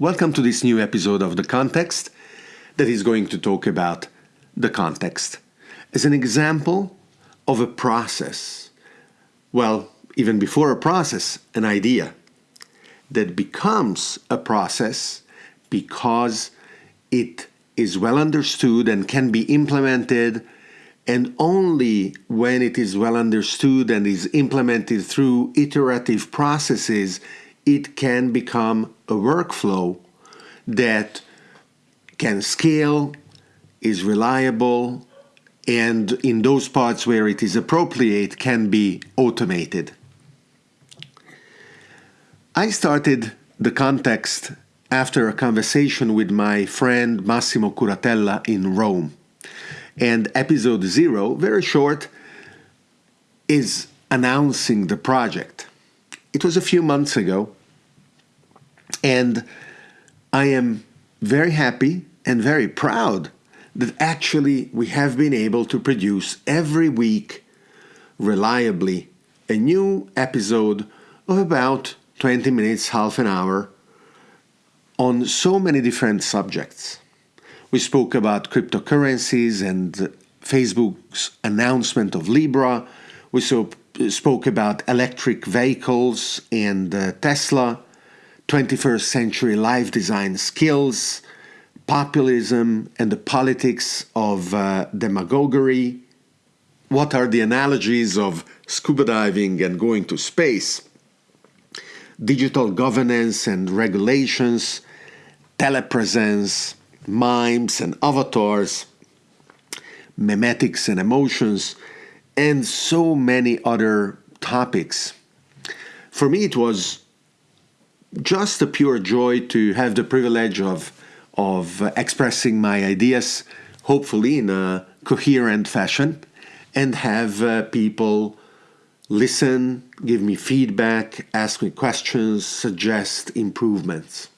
Welcome to this new episode of The Context that is going to talk about the context as an example of a process. Well, even before a process, an idea that becomes a process because it is well understood and can be implemented and only when it is well understood and is implemented through iterative processes it can become a workflow that can scale, is reliable, and in those parts where it is appropriate can be automated. I started the context after a conversation with my friend Massimo Curatella in Rome. And episode zero, very short, is announcing the project. It was a few months ago, and I am very happy and very proud that actually we have been able to produce every week reliably a new episode of about 20 minutes, half an hour on so many different subjects. We spoke about cryptocurrencies and Facebook's announcement of Libra. We so, spoke about electric vehicles and uh, Tesla. 21st century life design skills, populism, and the politics of uh, demagoguery. What are the analogies of scuba diving and going to space? Digital governance and regulations, telepresence, mimes and avatars, memetics and emotions, and so many other topics. For me, it was just a pure joy to have the privilege of of expressing my ideas, hopefully in a coherent fashion, and have uh, people listen, give me feedback, ask me questions, suggest improvements.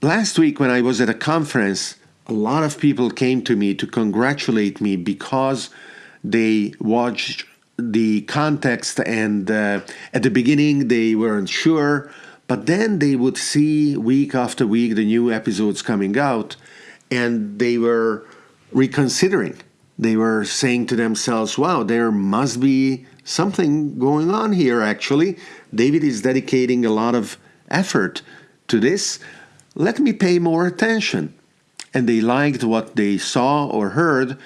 Last week, when I was at a conference, a lot of people came to me to congratulate me because they watched the context and uh, at the beginning they weren't sure but then they would see week after week the new episodes coming out and they were reconsidering. They were saying to themselves wow there must be something going on here actually. David is dedicating a lot of effort to this. Let me pay more attention. And they liked what they saw or heard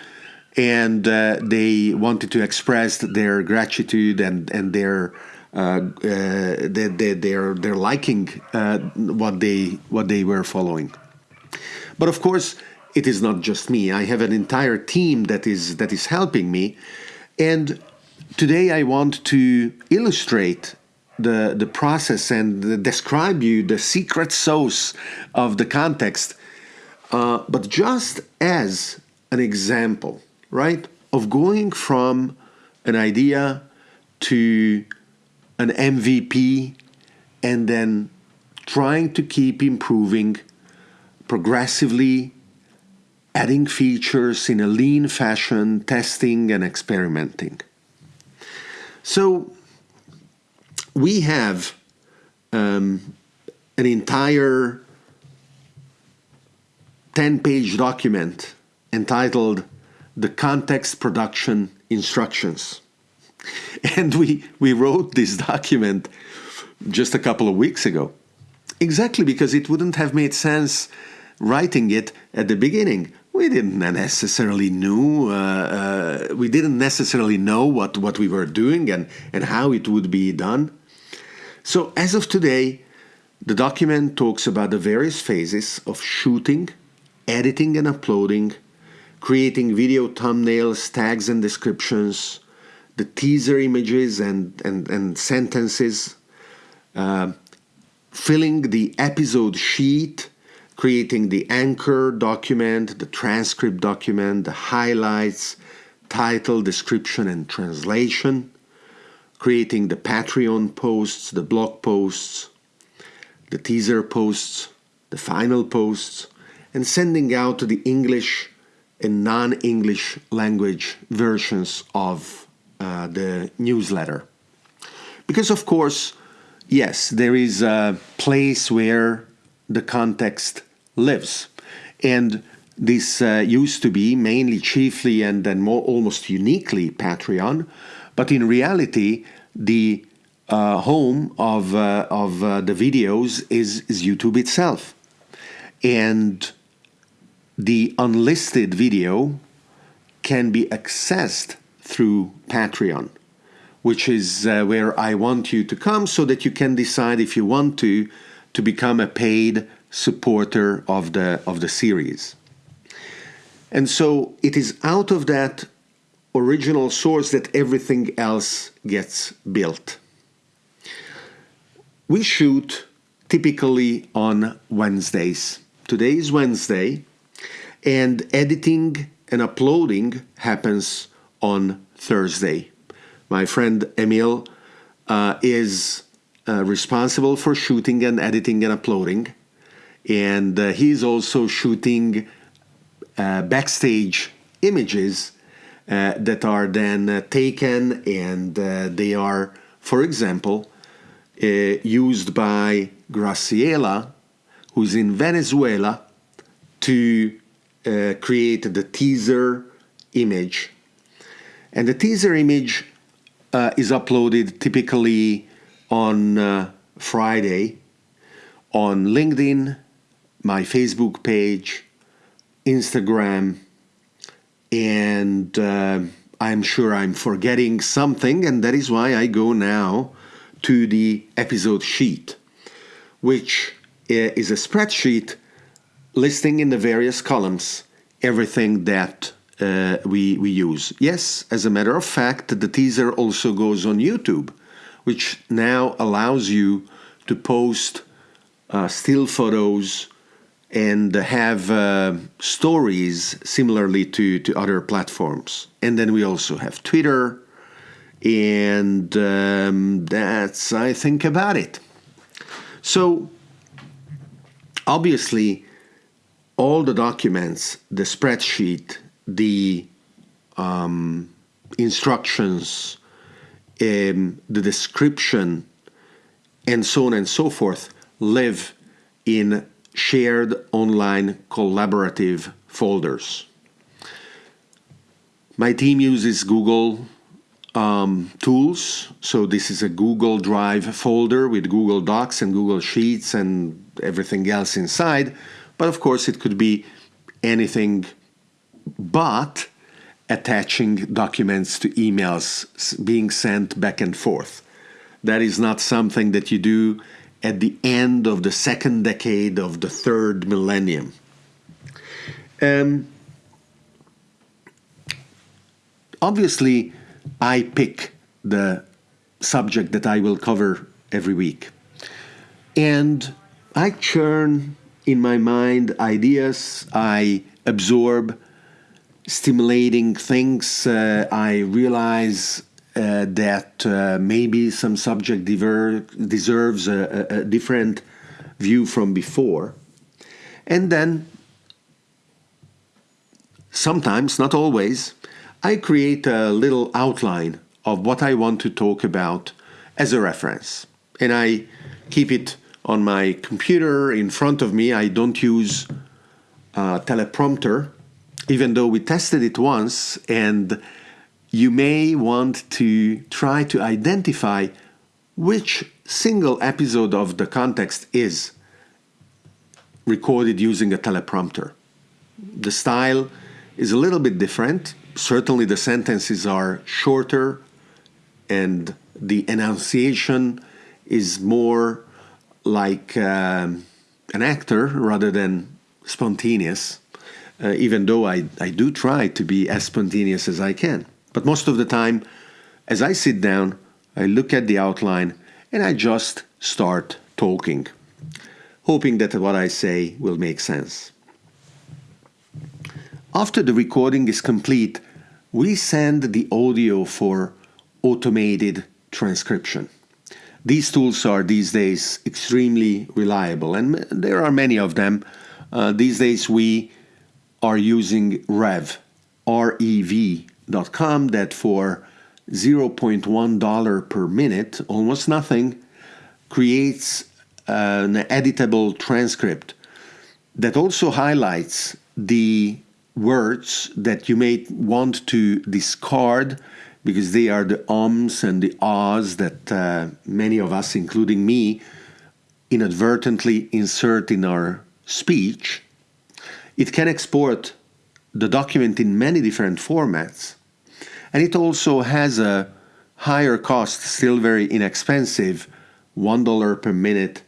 and uh, they wanted to express their gratitude and and their uh, their, their, their, their liking uh, what they what they were following. But of course, it is not just me. I have an entire team that is that is helping me, and today I want to illustrate the the process and describe you the secret sauce of the context, uh, but just as an example right? Of going from an idea to an MVP and then trying to keep improving progressively, adding features in a lean fashion, testing and experimenting. So we have um, an entire 10 page document entitled the context production instructions. And we, we wrote this document just a couple of weeks ago. Exactly because it wouldn't have made sense writing it at the beginning. We didn't necessarily knew uh, uh, we didn't necessarily know what, what we were doing and, and how it would be done. So as of today, the document talks about the various phases of shooting, editing and uploading, creating video thumbnails, tags and descriptions, the teaser images and, and, and sentences, uh, filling the episode sheet, creating the anchor document, the transcript document, the highlights, title, description, and translation, creating the Patreon posts, the blog posts, the teaser posts, the final posts, and sending out to the English in non-English language versions of uh, the newsletter. Because of course, yes, there is a place where the context lives. And this uh, used to be mainly, chiefly, and then more almost uniquely Patreon, but in reality, the uh, home of, uh, of uh, the videos is, is YouTube itself. And the unlisted video can be accessed through Patreon, which is uh, where I want you to come so that you can decide if you want to to become a paid supporter of the of the series. And so it is out of that original source that everything else gets built. We shoot typically on Wednesdays. Today is Wednesday, and editing and uploading happens on Thursday. My friend Emil uh, is uh, responsible for shooting and editing and uploading, and uh, he's also shooting uh, backstage images uh, that are then uh, taken and they are, for example, used by Graciela, who's in Venezuela, to create the teaser image. And the teaser image uh, is uploaded typically on uh, Friday on LinkedIn, my Facebook page, Instagram, and uh, I'm sure I'm forgetting something, and that is why I go now to the episode sheet, which uh, is a spreadsheet listing in the various columns everything that uh, we, we use. Yes, as a matter of fact, the teaser also goes on YouTube, which now allows you to post uh, still photos and have uh, stories similarly to, to other platforms. And then we also have Twitter, and um, that's, I think, about it. So, obviously, all the documents, the spreadsheet, the um, instructions, um, the description, and so on and so forth live in shared online collaborative folders. My team uses Google um, tools. So this is a Google Drive folder with Google Docs and Google Sheets and everything else inside. But of course, it could be anything but attaching documents to emails being sent back and forth. That is not something that you do at the end of the second decade of the third millennium. Um, obviously, I pick the subject that I will cover every week. And I churn in my mind ideas, I absorb stimulating things, uh, I realize uh, that uh, maybe some subject diver- deserves a, a, a, different view from before. And then, sometimes, not always, I create a little outline of what I want to talk about as a reference. And I keep it on my computer in front of me. I don't use a teleprompter, even though we tested it once and you may want to try to identify which single episode of the context is recorded using a teleprompter. The style is a little bit different. Certainly, the sentences are shorter and the enunciation is more like um, an actor rather than spontaneous, uh, even though I, I do try to be as spontaneous as I can. But most of the time, as I sit down, I look at the outline and I just start talking, hoping that what I say will make sense. After the recording is complete, we send the audio for automated transcription. These tools are these days extremely reliable, and there are many of them. Uh, these days, we are using Rev, R V that for $0.1 per minute, almost nothing, creates an editable transcript that also highlights the words that you may want to discard because they are the ums and the ahs that uh, many of us, including me, inadvertently insert in our speech. It can export the document in many different formats, and it also has a higher cost, still very inexpensive, $1 per minute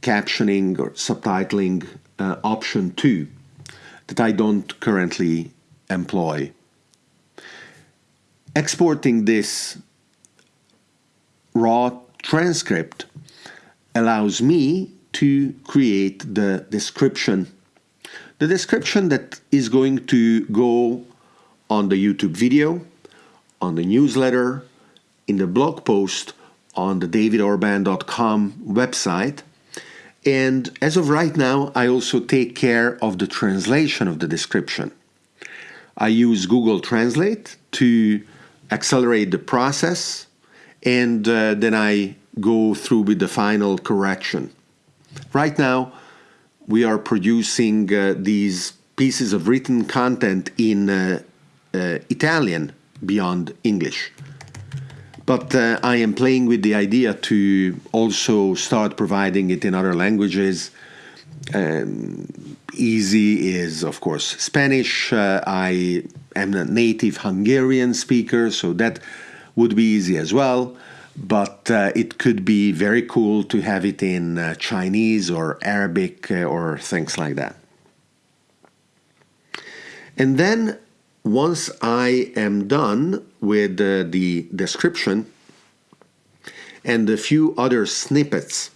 captioning or subtitling uh, option 2 that I don't currently employ. Exporting this raw transcript allows me to create the description. The description that is going to go on the YouTube video, on the newsletter, in the blog post on the davidorban.com website. And as of right now, I also take care of the translation of the description. I use Google Translate to accelerate the process, and uh, then I go through with the final correction. Right now, we are producing uh, these pieces of written content in uh, uh Italian beyond English. But uh, I am playing with the idea to also start providing it in other languages. Um, easy is, of course, Spanish. Uh, I am a native Hungarian speaker, so that would be easy as well. But uh, it could be very cool to have it in uh, Chinese or Arabic uh, or things like that. And then once I am done with uh, the description and a few other snippets,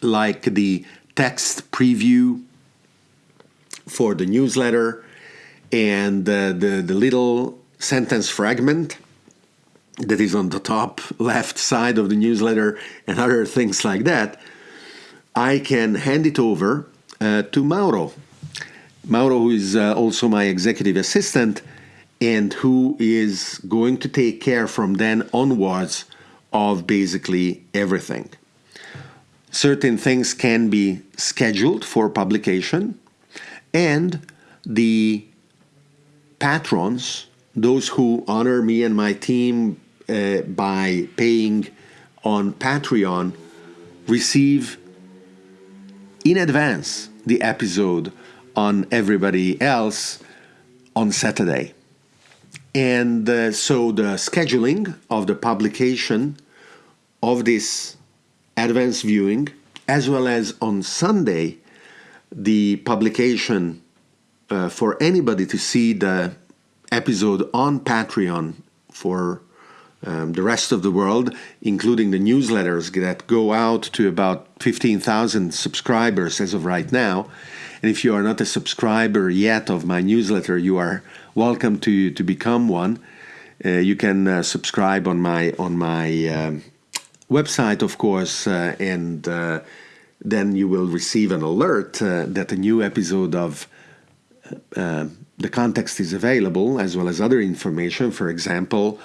like the text preview for the newsletter and uh, the, the little sentence fragment that is on the top left side of the newsletter and other things like that, I can hand it over uh, to Mauro Mauro, who is uh, also my executive assistant, and who is going to take care from then onwards of basically everything. Certain things can be scheduled for publication, and the patrons, those who honor me and my team uh, by paying on Patreon, receive in advance the episode on everybody else on Saturday. And uh, so the scheduling of the publication of this advanced viewing, as well as on Sunday, the publication uh, for anybody to see the episode on Patreon for um, the rest of the world, including the newsletters that go out to about 15,000 subscribers as of right now. And if you are not a subscriber yet of my newsletter, you are welcome to, to become one. Uh, you can uh, subscribe on my on my um, website, of course, uh, and uh, then you will receive an alert uh, that a new episode of the context is available, as well as other information. For example,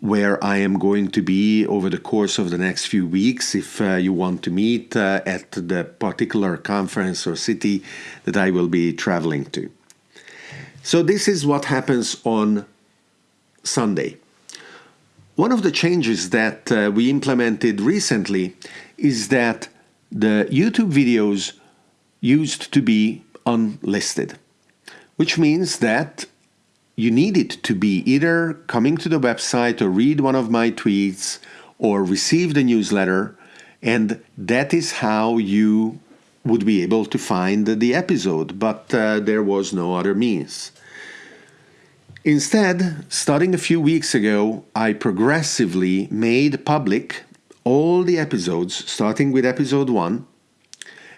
where I am going to be over the course of the next few weeks if uh, you want to meet uh, at the particular conference or city that I will be traveling to. So, this is what happens on Sunday. One of the changes that uh, we implemented recently is that the YouTube videos used to be unlisted, which means that you need it to be either coming to the website or read one of my tweets or receive the newsletter, and that is how you would be able to find the episode, but uh, there was no other means. Instead, starting a few weeks ago, I progressively made public all the episodes, starting with episode 1,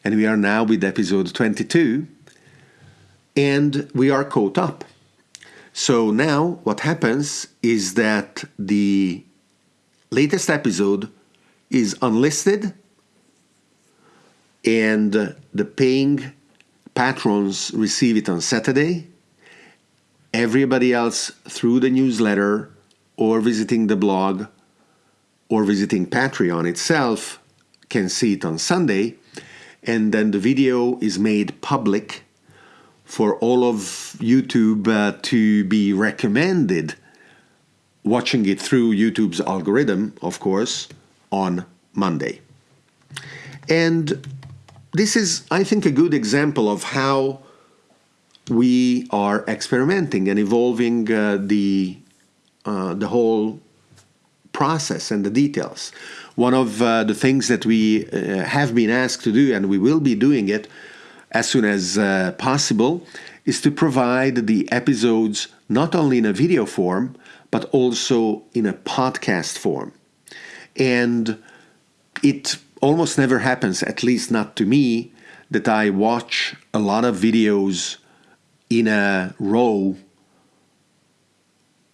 and we are now with episode 22, and we are caught up. So now what happens is that the latest episode is unlisted and the paying patrons receive it on Saturday. Everybody else through the newsletter or visiting the blog or visiting Patreon itself can see it on Sunday, and then the video is made public for all of YouTube uh, to be recommended watching it through YouTube's algorithm, of course, on Monday. And this is, I think, a good example of how we are experimenting and evolving uh, the uh, the whole process and the details. One of uh, the things that we uh, have been asked to do, and we will be doing it as soon as uh, possible, is to provide the episodes not only in a video form but also in a podcast form. And it almost never happens, at least not to me, that I watch a lot of videos in a row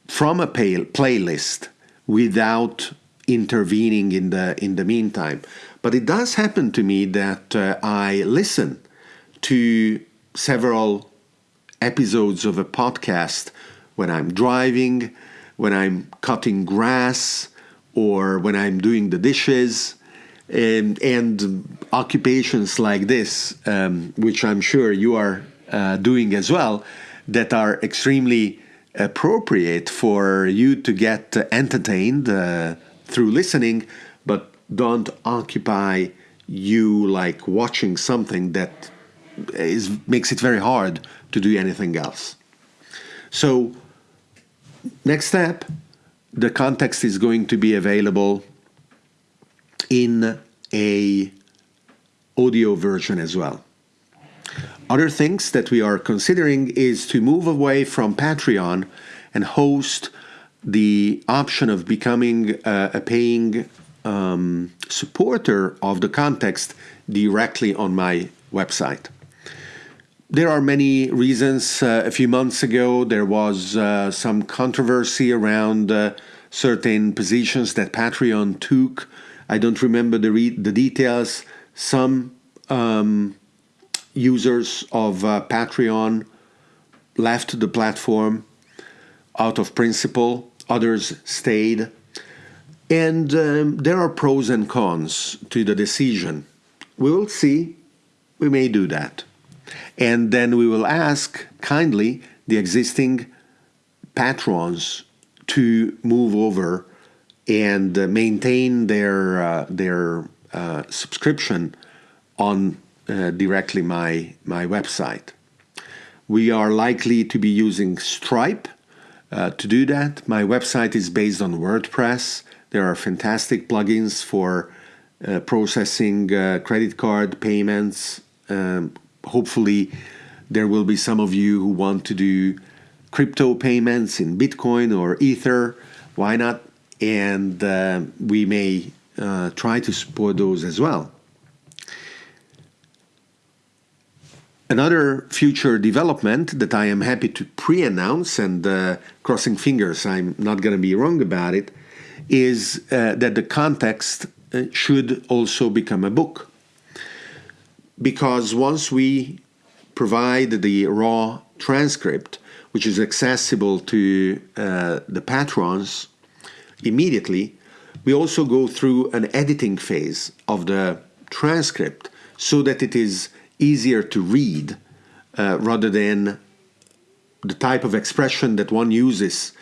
from a playlist without intervening in the in the meantime. But it does happen to me that uh, I listen to several episodes of a podcast when I'm driving, when I'm cutting grass, or when I'm doing the dishes. And, and occupations like this, um, which I'm sure you are uh, doing as well, that are extremely appropriate for you to get entertained uh, through listening, but don't occupy you like watching something that is makes it very hard to do anything else. So next step, the context is going to be available in a audio version as well. Other things that we are considering is to move away from Patreon and host the option of becoming uh, a paying um, supporter of the context directly on my website. There are many reasons. Uh, a few months ago, there was uh, some controversy around uh, certain positions that Patreon took. I don't remember the, re- the details. Some um, users of uh, Patreon left the platform out of principle, others stayed. And um, there are pros and cons to the decision. We will see. We may do that. And then we will ask kindly the existing patrons to move over and uh, maintain their uh, their uh, subscription on uh, directly my my website. We are likely to be using Stripe uh, to do that. My website is based on WordPress. There are fantastic plugins for uh, processing credit card payments, um, hopefully there will be some of you who want to do crypto payments in Bitcoin or Ether. Why not? And uh, we may uh, try to support those as well. Another future development that I am happy to pre announce, and uh, crossing fingers, I'm not going to be wrong about it, is uh, that the context uh, should also become a book because once we provide the raw transcript, which is accessible to uh, the patrons immediately, we also go through an editing phase of the transcript so that it is easier to read uh, rather than the type of expression that one uses.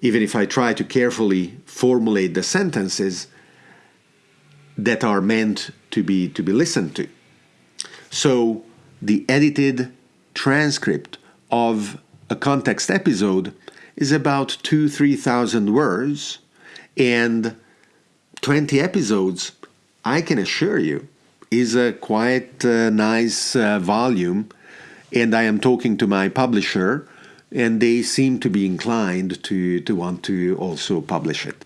Even if I try to carefully formulate the sentences that are meant to be to be listened to. So the edited transcript of a context episode is about two, three thousand words, and 20 episodes, I can assure you, is a quite uh, nice uh, volume. And I am talking to my publisher, and they seem to be inclined to, to want to also publish it.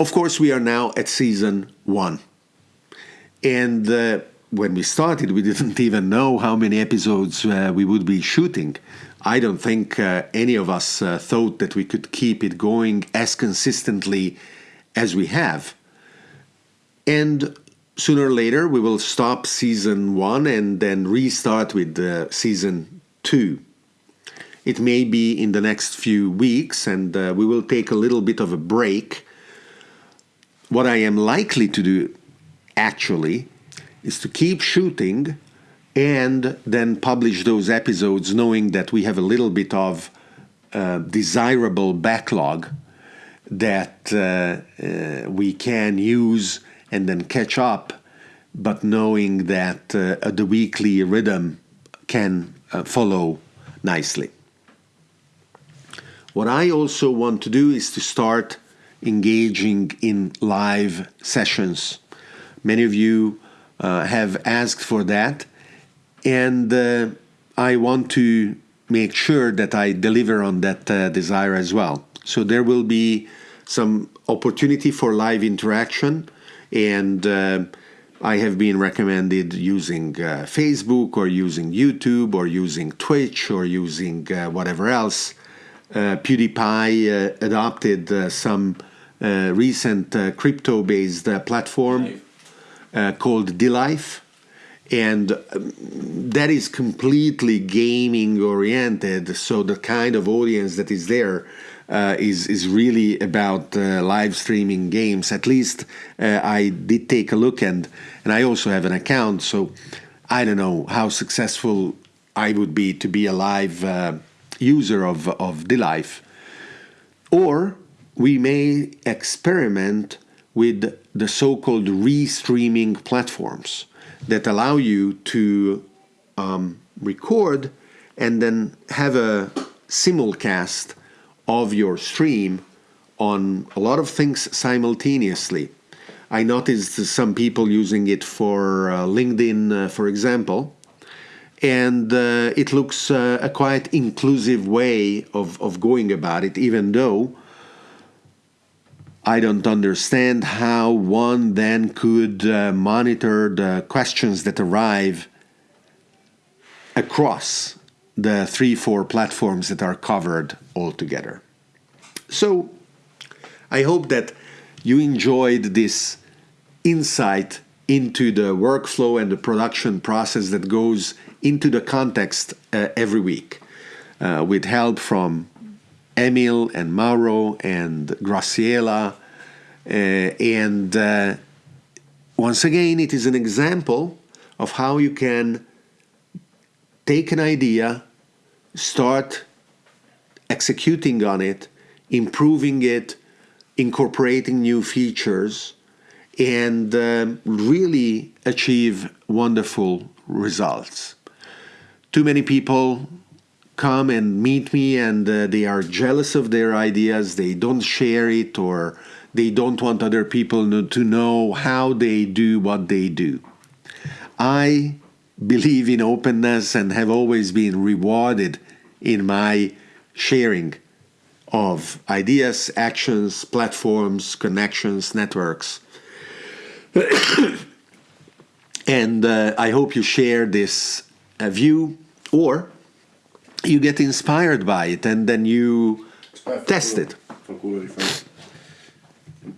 Of course, we are now at season one. And uh, when we started, we didn't even know how many episodes uh, we would be shooting. I don't think uh, any of us uh, thought that we could keep it going as consistently as we have. And sooner or later, we will stop season one and then restart with uh, season two. It may be in the next few weeks, and uh, we will take a little bit of a break. What I am likely to do, actually, is to keep shooting and then publish those episodes knowing that we have a little bit of uh, desirable backlog that uh, uh, we can use and then catch up, but knowing that uh, the weekly rhythm can uh, follow nicely. What I also want to do is to start engaging in live sessions. Many of you uh, have asked for that, and uh, I want to make sure that I deliver on that uh, desire as well. So there will be some opportunity for live interaction, and uh, I have been recommended using uh, Facebook or using YouTube or using Twitch or using uh, whatever else. PewDiePie adopted some recent crypto-based platform called DLive and um, that is completely gaming oriented so the kind of audience that is there uh, is is really about uh, live streaming games at least uh, I did take a look and and I also have an account so I don't know how successful I would be to be a live user of, of DLive. Or we may experiment with the so-called restreaming platforms that allow you to um, record and then have a simulcast of your stream on a lot of things simultaneously. I noticed some people using it for uh, LinkedIn, uh, for example, and uh, it looks uh, a quite inclusive way of, of going about it, even though I don't understand how one then could uh, monitor the questions that arrive across the three, four platforms that are covered altogether. So I hope that you enjoyed this insight into the workflow and the production process that goes into the context uh, every week uh, with help from Emil and Mauro and Graciela. Uh, and uh, once again, it is an example of how you can take an idea, start executing on it, improving it, incorporating new features, and um, really achieve wonderful results. Too many people come and meet me and uh, they are jealous of their ideas, they don't share it, or they don't want other people to know how they do what they do. I believe in openness and have always been rewarded in my sharing of ideas, actions, platforms, connections, networks. and uh, I hope you share this uh, view or you get inspired by it and then you test it.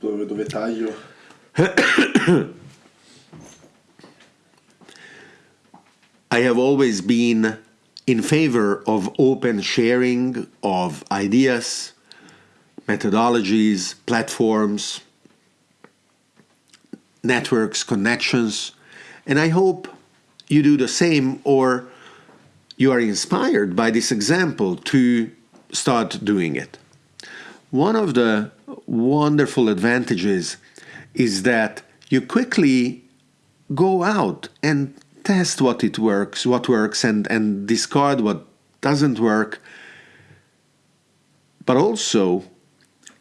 Dove taglio? I have always been in favor of open sharing of ideas, methodologies, platforms, networks, connections, and I hope you do the same or you are inspired by this example to start doing it. One of the wonderful advantages is that you quickly go out and test what it works, what works, and, and discard what doesn't work. But also,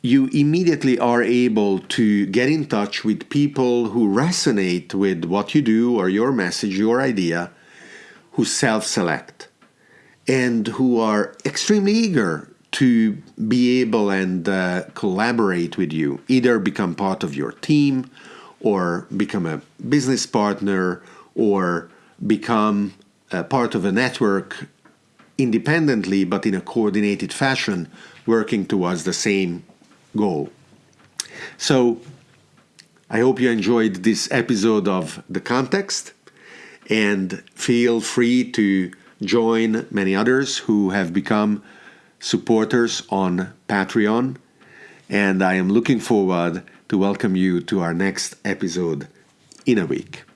you immediately are able to get in touch with people who resonate with what you do or your message, your idea, who self select and who are extremely eager to be able and uh, collaborate with you, either become part of your team or become a business partner or become a part of a network independently but in a coordinated fashion working towards the same goal. So I hope you enjoyed this episode of The Context and feel free to join many others who have become supporters on Patreon, and I am looking forward to welcome you to our next episode in a week.